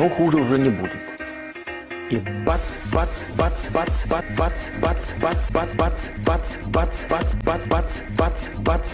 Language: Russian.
но хуже уже не будет. И бац, бац, бац, бац, бац, бац, бац, бац, бац, бац, бац, бац, бац, бац, бац, бац, бац.